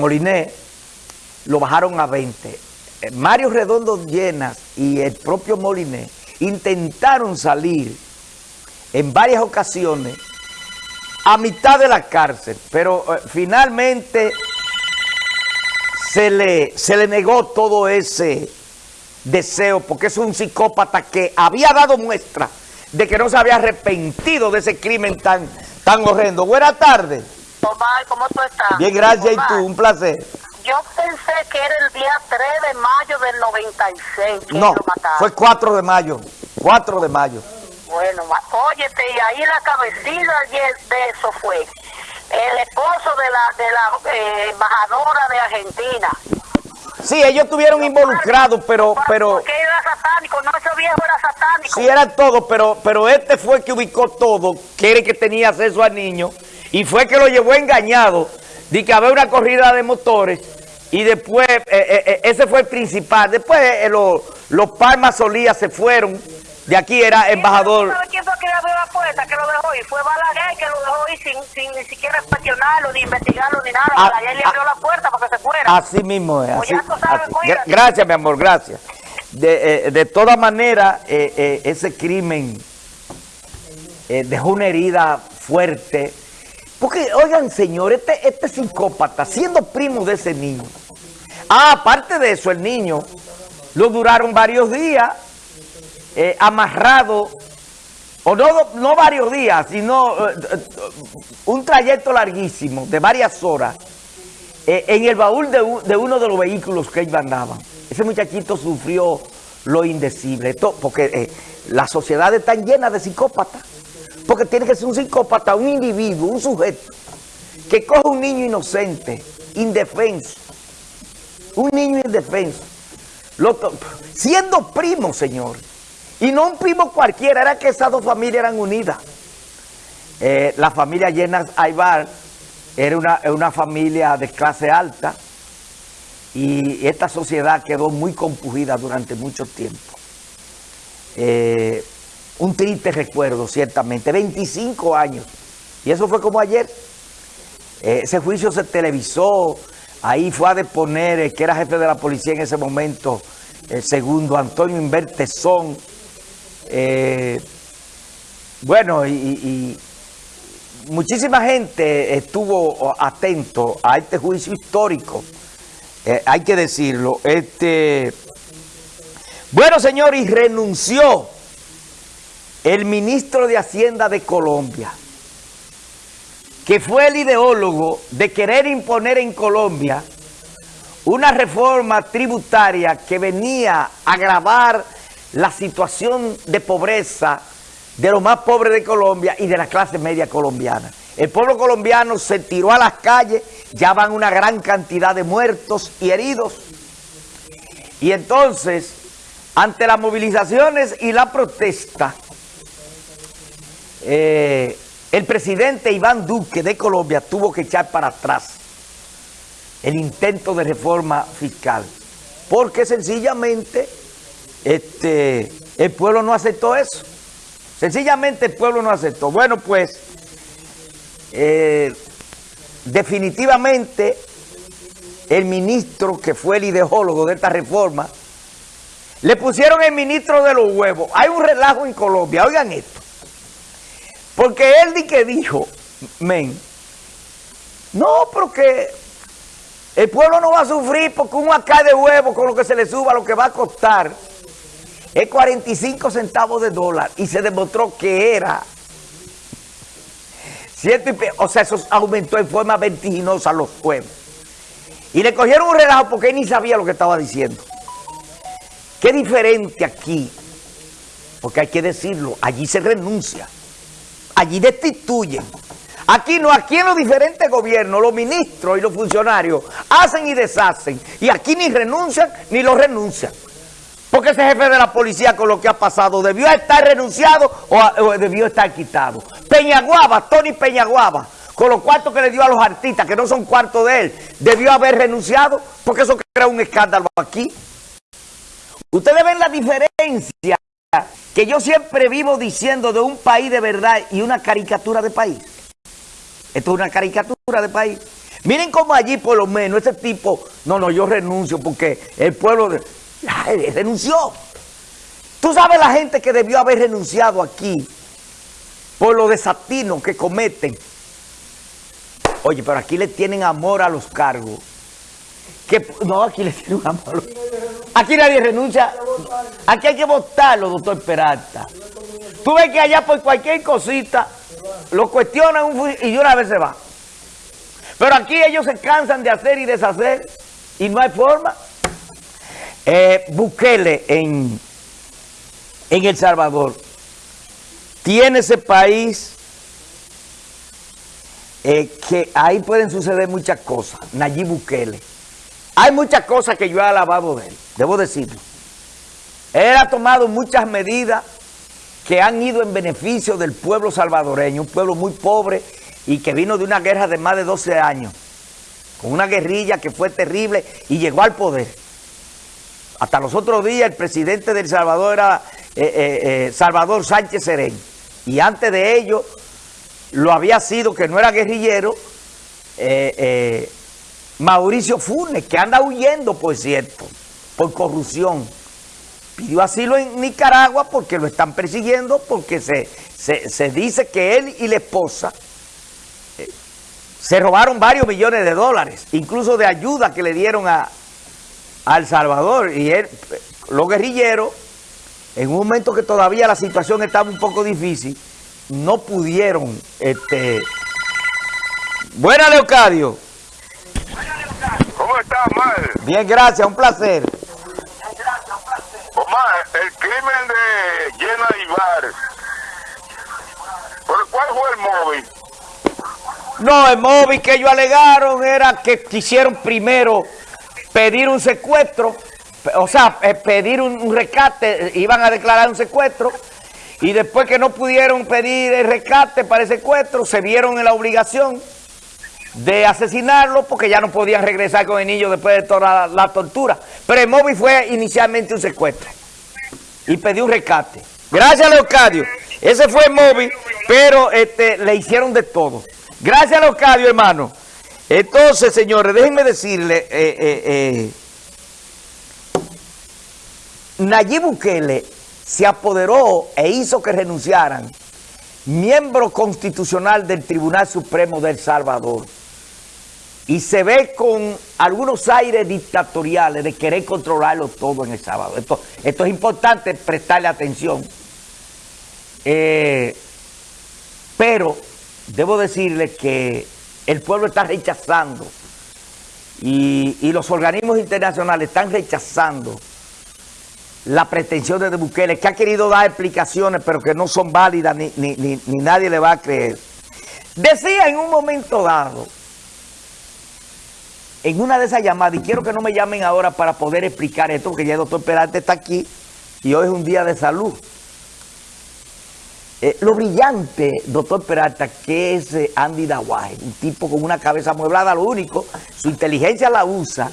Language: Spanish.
Moliné lo bajaron a 20. Eh, Mario Redondo Llenas y el propio Moliné intentaron salir en varias ocasiones a mitad de la cárcel, pero eh, finalmente se le, se le negó todo ese deseo, porque es un psicópata que había dado muestra de que no se había arrepentido de ese crimen tan, tan horrendo. Buenas tardes. Omar, ¿cómo tú estás? Bien, gracias. Omar, ¿Y tú? Un placer. Yo pensé que era el día 3 de mayo del 96 que No, lo mataron. fue 4 de mayo. 4 de mayo. Bueno, óyete, y ahí la cabecilla de eso fue el esposo de la de la eh, embajadora de Argentina. Sí, ellos estuvieron involucrados, pero, pero Porque era satánico, no, ese viejo era satánico. sí eran todos, pero, pero este fue el que ubicó todo, que era el que tenía acceso al niño, y fue que lo llevó engañado, de que había una corrida de motores, y después, eh, eh, eh, ese fue el principal. Después eh, los, los Palmas Solías se fueron, de aquí era embajador. ¿Sabes quién fue que le abrió la puerta, que lo dejó ir? Fue Balaguer que lo dejó ir sin, sin ni siquiera inspeccionarlo, ni investigarlo, ni nada. Ah, Balaguer le ah. abrió la puerta para que se fuera. Así mismo es. Pues Así, así. Gracias, mi amor, gracias. De, eh, de todas maneras, eh, ese crimen dejó una herida fuerte. Porque, oigan, señor, este, este psicópata, siendo primo de ese niño. Ah, aparte de eso, el niño lo duraron varios días eh, amarrado, o no, no varios días, sino eh, eh, un trayecto larguísimo de varias horas en el baúl de, uno de los vehículos que ellos andaban. Ese muchachito sufrió lo indecible, porque la sociedad está llena de psicópatas, porque tiene que ser un psicópata, un individuo, un sujeto, que coge un niño inocente, indefenso, un niño indefenso, siendo primo, señor, y no un primo cualquiera, era que esas dos familias eran unidas. Eh, la familia Llenas Aybar era una, una familia de clase alta y esta sociedad quedó muy compugida durante mucho tiempo. Eh, un triste recuerdo, ciertamente, 25 años. Y eso fue como ayer. Eh, ese juicio se televisó, ahí fue a deponer que era jefe de la policía en ese momento, el segundo, Antonio Invertezón. Eh, bueno, y muchísima gente estuvo atento a este juicio histórico, eh, hay que decirlo. Este, bueno, señor, y renunció el ministro de Hacienda de Colombia, que fue el ideólogo de querer imponer en Colombia una reforma tributaria que venía a agravar la situación de pobreza de los más pobres de Colombia y de la clase media colombiana. El pueblo colombiano se tiró a las calles, ya van una gran cantidad de muertos y heridos. Y entonces, ante las movilizaciones y la protesta, eh, el presidente Iván Duque de Colombia tuvo que echar para atrás el intento de reforma fiscal, porque sencillamente este, el pueblo no aceptó eso. Sencillamente el pueblo no aceptó. Bueno, pues, eh, definitivamente el ministro que fue el ideólogo de esta reforma, le pusieron el ministro de los huevos. Hay un relajo en Colombia, oigan esto. Porque él di que dijo, men, no, porque el pueblo no va a sufrir porque un acá de huevo con lo que se le suba, lo que va a costar es 45 centavos de dólar. Y se demostró que era ciento O sea, eso aumentó en forma vertiginosa los huevos. Y le cogieron un relajo porque él ni sabía lo que estaba diciendo. Qué diferente aquí, porque hay que decirlo, allí se renuncia, allí destituyen. Aquí no, aquí en los diferentes gobiernos, los ministros y los funcionarios hacen y deshacen. Y aquí ni renuncian ni lo renuncian. Porque ese jefe de la policía con lo que ha pasado debió estar renunciado o, o debió estar quitado. Peñaguaba, Tony Peñaguaba, con los cuartos que le dio a los artistas, que no son cuartos de él, debió haber renunciado porque eso crea un escándalo aquí. Ustedes ven la diferencia que yo siempre vivo diciendo de un país de verdad y una caricatura de país. Esto es una caricatura de país. Miren cómo allí por lo menos ese tipo, no, no, yo renuncio porque el pueblo renunció. Tú sabes la gente que debió haber renunciado aquí por lo desatinos que cometen. Oye, pero aquí le tienen amor a los cargos. No, aquí le tienen amor. Aquí nadie renuncia. Aquí hay que votarlo, doctor Peralta. Tú ves que allá por cualquier cosita lo cuestionan un, y una vez se va. Pero aquí ellos se cansan de hacer y deshacer y no hay forma. Eh, en, en El Salvador tiene ese país eh, que ahí pueden suceder muchas cosas. Nayib Bukele. Hay muchas cosas que yo he alabado de él, debo decirlo. Él ha tomado muchas medidas que han ido en beneficio del pueblo salvadoreño, un pueblo muy pobre y que vino de una guerra de más de 12 años, con una guerrilla que fue terrible y llegó al poder. Hasta los otros días el presidente del Salvador era eh, eh, eh, Salvador Sánchez Serén. Y antes de ello lo había sido, que no era guerrillero, Mauricio Funes, que anda huyendo, por cierto, por corrupción. Pidió asilo en Nicaragua porque lo están persiguiendo, porque se, se dice que él y la esposa se robaron varios millones de dólares, incluso de ayuda que le dieron a, El Salvador. Y él, los guerrilleros, en un momento que todavía la situación estaba un poco difícil, no pudieron... este Buena, Leocadio. Bien, gracias, un placer. Omar, el crimen de Llena Ibar, ¿por cuál fue el móvil? No, el móvil que ellos alegaron era que quisieron primero pedir un secuestro, o sea, eh, pedir un, rescate, iban a declarar un secuestro, y después que no pudieron pedir el rescate para el secuestro, se vieron en la obligación de asesinarlo porque ya no podían regresar con el niño después de toda la, tortura. Pero el móvil fue inicialmente un secuestro y pidió un rescate. Gracias, Leocadio. Ese fue el móvil, pero este, le hicieron de todo. Gracias, Leocadio, hermano. Entonces, señores, déjenme decirle, eh, eh, eh, Nayib Bukele se apoderó e hizo que renunciaran miembro constitucional del Tribunal Supremo del Salvador. Y se ve con algunos aires dictatoriales de querer controlarlo todo en El Salvador. Esto, es importante prestarle atención. pero debo decirle que el pueblo está rechazando y, los organismos internacionales están rechazando la pretensión de Bukele, que ha querido dar explicaciones, pero que no son válidas ni, nadie le va a creer. Decía en un momento dado, en una de esas llamadas, y quiero que no me llamen ahora para poder explicar esto, porque ya el doctor Peralta está aquí y hoy es un día de salud. Eh, lo brillante, doctor Peralta, que es eh, Andy Dawaje, un tipo con una cabeza amueblada, lo único, su inteligencia la usa